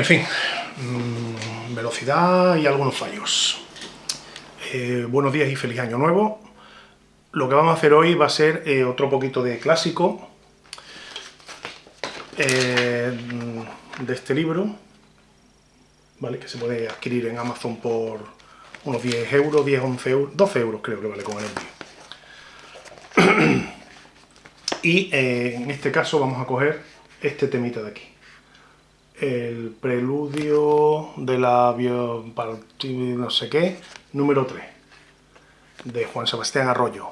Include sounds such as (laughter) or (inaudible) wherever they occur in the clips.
En fin, mm, velocidad y algunos fallos. Eh, buenos días y feliz año nuevo. Lo que vamos a hacer hoy va a ser eh, otro poquito de clásico eh, de este libro, ¿vale? que se puede adquirir en Amazon por unos 10 euros, 10, 11 euros, 12 euros creo que vale con el envío. (clears throat) y en este caso vamos a coger este temita de aquí el preludio de la no sé qué, número 3, de Juan Sebastián Arroyo.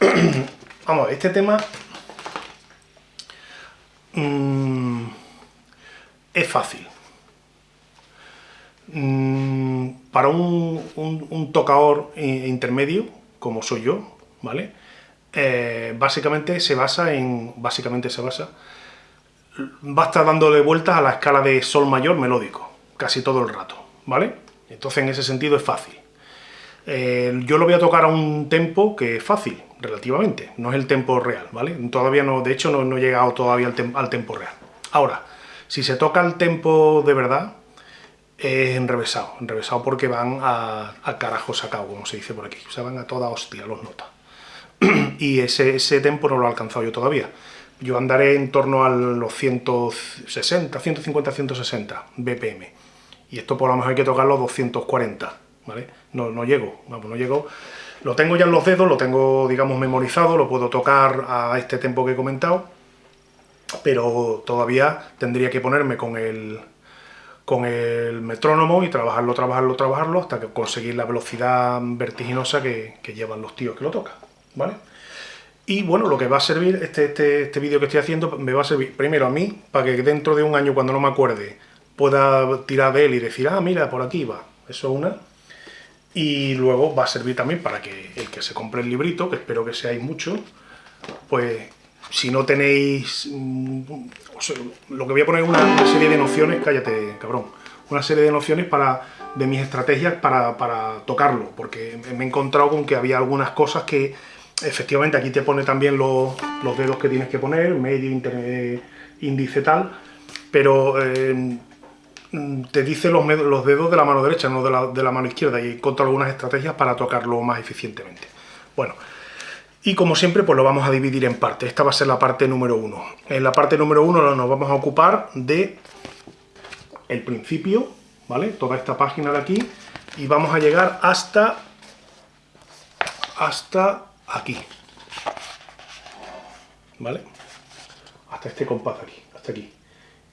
(clears throat) Vamos, este tema mm, es fácil. Mm, para un, un, tocador intermedio, como soy yo, ¿vale? Eh, básicamente se basa en... básicamente se basa va a estar dándole vueltas a la escala de sol mayor melódico, casi todo el rato, ¿vale? Entonces en ese sentido es fácil. Eh, yo lo voy a tocar a un tempo que es fácil, relativamente, no es el tempo real, ¿vale? Todavía no, de hecho no, he llegado todavía al, tempo real. Ahora, si se toca el tempo de verdad, es enrevesado, enrevesado porque van a, carajo sacado, como se dice por aquí, o sea, van a toda hostia los notas. (clears throat) y ese, ese tempo no lo he alcanzado yo todavía yo andaré en torno a los 160, 150, 160 BPM. Y esto por lo mejor hay que tocarlo 240, ¿vale? No, no llego, vamos, no llego. Lo tengo ya en los dedos, lo tengo, digamos, memorizado, lo puedo tocar a este tempo que he comentado, pero todavía tendría que ponerme con el, con el metrónomo y trabajarlo, trabajarlo, trabajarlo hasta que conseguir la velocidad vertiginosa que, que llevan los tíos que lo tocan, ¿vale? Y bueno, lo que va a servir, este, este, este vídeo que estoy haciendo, me va a servir primero a mí, para que dentro de un año, cuando no me acuerde, pueda tirar de él y decir, ah, mira, por aquí va. Eso es una. Y luego va a servir también para que el que se compre el librito, que espero que seáis muchos, pues si no tenéis... Mm, lo que voy a poner es una, serie de nociones, cállate, cabrón, una serie de nociones para de mis estrategias para, para tocarlo, porque me he encontrado con que había algunas cosas que efectivamente aquí te pone también los, dedos que tienes que poner, medio, índice, tal, pero eh, te dice los, los, dedos de la mano derecha, no de la, de la mano izquierda, y encuentro algunas estrategias para tocarlo más eficientemente. Bueno, y como siempre, pues lo vamos a dividir en partes. Esta va a ser la parte número uno. En la parte número uno nos vamos a ocupar de el principio, ¿vale? Toda esta página de aquí, y vamos a llegar hasta hasta aquí. ¿Vale? Hasta este compás aquí, hasta aquí.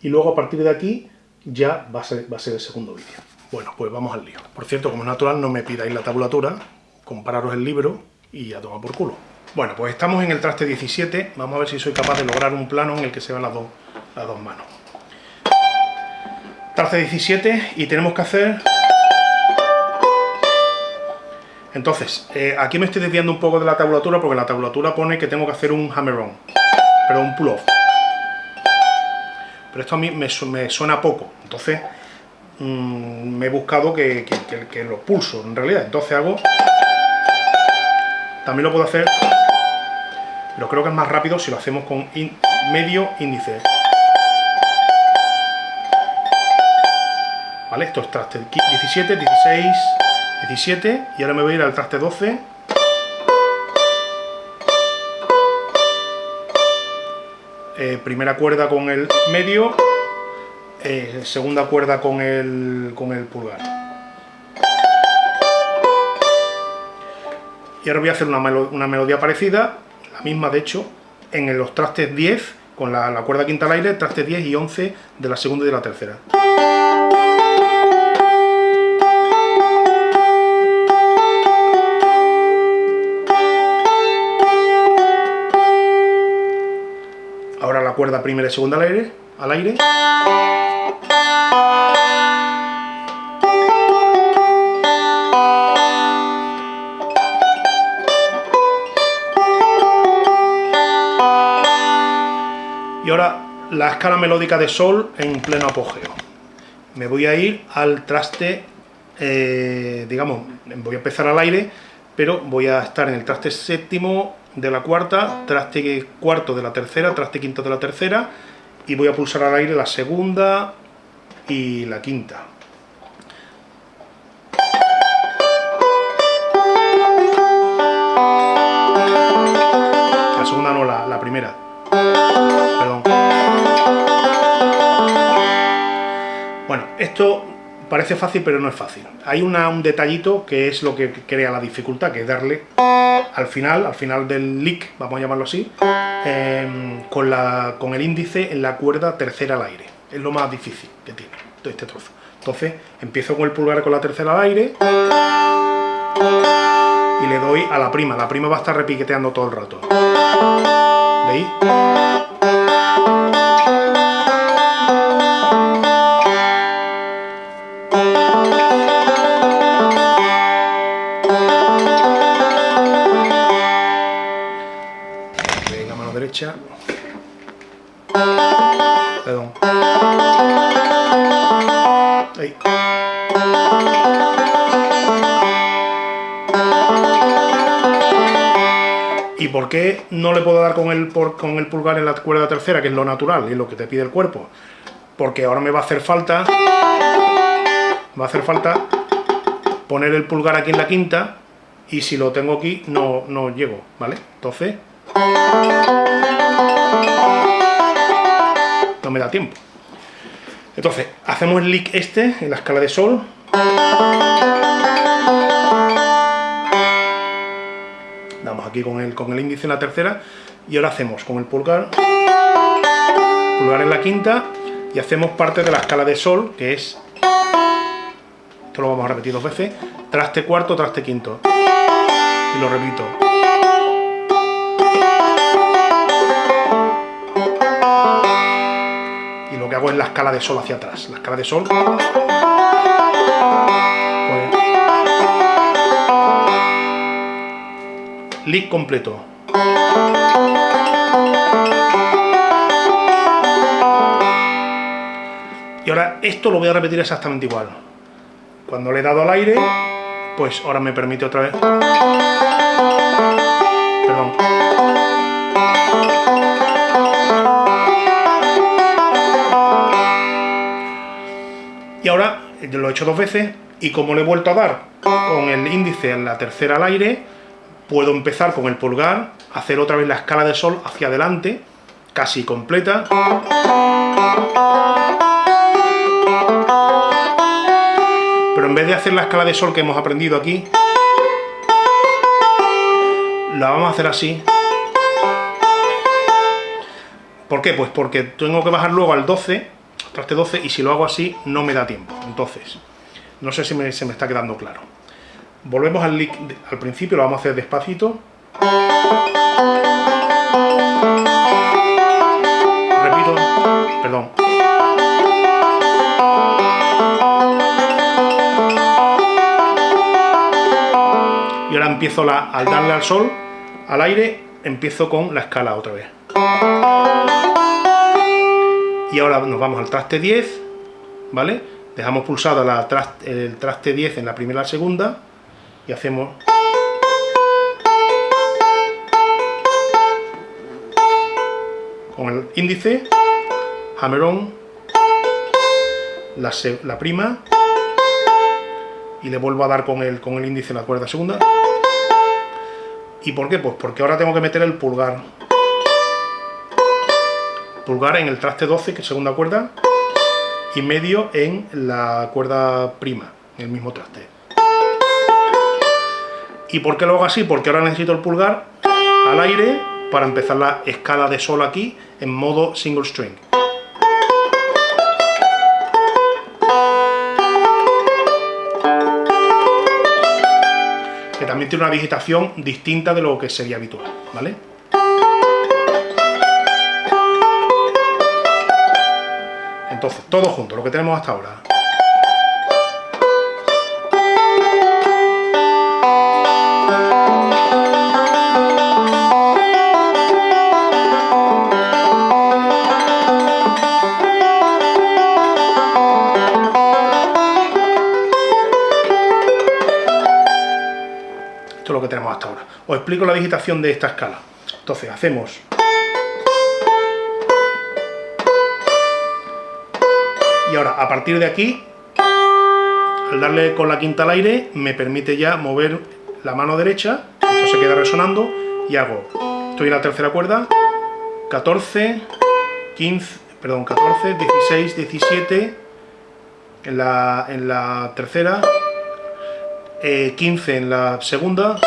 Y luego a partir de aquí ya va a ser, va a ser el segundo vídeo. Bueno, pues vamos al lío. Por cierto, como es natural, no me pidáis la tabulatura, compararos el libro y ya toma por culo. Bueno, pues estamos en el traste 17, vamos a ver si soy capaz de lograr un plano en el que se vean las dos, las dos manos. Traste 17 y tenemos que hacer entonces, eh, aquí me estoy desviando un poco de la tabulatura porque la tabulatura pone que tengo que hacer un hammer-on, pero un pull-off. Pero esto a mí me, suena poco, entonces mm, me he buscado que, que, lo pulso en realidad. Entonces hago... También lo puedo hacer, pero creo que es más rápido si lo hacemos con medio índice. ¿Vale? Esto es traste 17, 16... 17 y ahora me voy a ir al traste 12 eh, primera cuerda con el medio eh, segunda cuerda con el, con el pulgar. Y ahora voy a hacer una, una, melodía parecida la misma de hecho en los trastes 10 con la, la cuerda quinta al aire, trastes 10 y 11 de la segunda y de la tercera cuerda primera y segunda al aire, al aire. Y ahora la escala melódica de sol en pleno apogeo. Me voy a ir al traste, eh, digamos, voy a empezar al aire, pero voy a estar en el traste séptimo, de la cuarta, traste cuarto de la tercera, traste quinto de la tercera y voy a pulsar al aire la segunda y la quinta. La segunda no, la, la primera. Perdón. Bueno, esto parece fácil, pero no es fácil. Hay un detallito que es lo que crea la dificultad, que es darle al final, al final del lick, vamos a llamarlo así, em, con, la, con el índice en la cuerda tercera al aire. Es lo más difícil que tiene este trozo. Entonces, empiezo con el pulgar con la tercera al aire y le doy a la prima. La prima va a estar repiqueteando todo el rato. ¿Veis? Perdón. ¿Y por qué no le puedo dar con el, con el pulgar en la cuerda tercera, que es lo natural, y lo que te pide el cuerpo? Porque ahora me va a hacer falta... Va a hacer falta poner el pulgar aquí en la quinta, y si lo tengo aquí no, no llego, ¿vale? Entonces me da tiempo. Entonces, hacemos el lick este en la escala de sol. Damos aquí con el, con el índice en la tercera y ahora hacemos con el pulgar, pulgar en la quinta y hacemos parte de la escala de sol, que es, esto lo vamos a repetir dos veces, traste cuarto, traste quinto. Y lo repito. Hago es la escala de sol hacia atrás. La escala de sol... Pues, lick completo. Y ahora esto lo voy a repetir exactamente igual. Cuando le he dado al aire, pues ahora me permite otra vez... lo he hecho dos veces y como le he vuelto a dar con el índice en la tercera al aire, puedo empezar con el pulgar, hacer otra vez la escala de sol hacia adelante, casi completa. Pero en vez de hacer la escala de sol que hemos aprendido aquí, la vamos a hacer así. ¿Por qué? Pues porque tengo que bajar luego al 12 traste 12 y si lo hago así no me da tiempo. Entonces, no sé si se me está quedando claro. Volvemos al, al principio, lo vamos a hacer despacito. Repito, perdón. Y ahora empiezo la, al darle al sol, al aire, empiezo con la escala otra vez. Y ahora nos vamos al traste 10, ¿vale? Dejamos pulsado el traste 10 en la primera y la segunda, y hacemos... Con el índice, hammer on, la, la prima, y le vuelvo a dar con el, con el índice en la cuerda segunda. ¿Y por qué? Pues porque ahora tengo que meter el pulgar pulgar en el traste 12, que es segunda cuerda, y medio en la cuerda prima, en el mismo traste. ¿Y por qué lo hago así? Porque ahora necesito el pulgar al aire para empezar la escala de sol aquí en modo single string. Que también tiene una digitación distinta de lo que sería habitual, ¿vale? Entonces, todo junto, lo que tenemos hasta ahora. Esto es lo que tenemos hasta ahora. Os explico la digitación de esta escala. Entonces, hacemos Y ahora, a partir de aquí, al darle con la quinta al aire, me permite ya mover la mano derecha, esto se queda resonando, y hago, estoy en la tercera cuerda, 14, 15, perdón, 14, 16, 17, en la, en la tercera, 15 eh, en la segunda,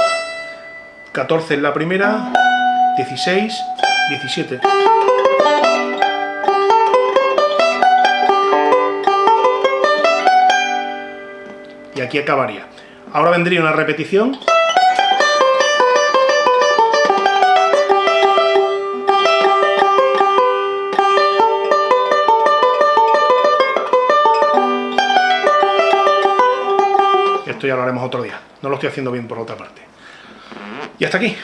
14 en la primera, 16, 17. Aquí acabaría. Ahora vendría una repetición. Esto ya lo haremos otro día. No lo estoy haciendo bien por otra parte. Y hasta aquí.